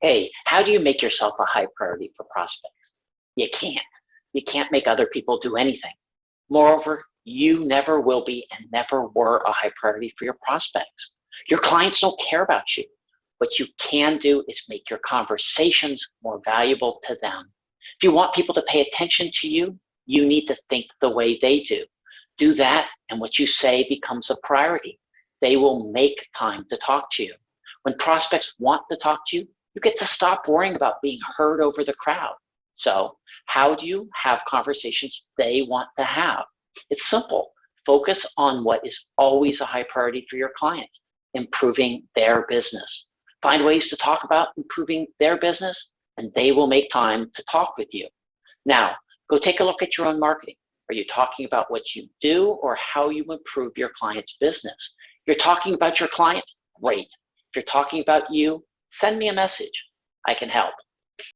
Hey, how do you make yourself a high priority for prospects? You can't. You can't make other people do anything. Moreover, you never will be and never were a high priority for your prospects. Your clients don't care about you. What you can do is make your conversations more valuable to them. If you want people to pay attention to you, you need to think the way they do. Do that, and what you say becomes a priority. They will make time to talk to you. When prospects want to talk to you, you get to stop worrying about being heard over the crowd. So how do you have conversations they want to have? It's simple. Focus on what is always a high priority for your clients, improving their business. Find ways to talk about improving their business and they will make time to talk with you. Now, go take a look at your own marketing. Are you talking about what you do or how you improve your client's business? You're talking about your client? Great. If you're talking about you, send me a message. I can help.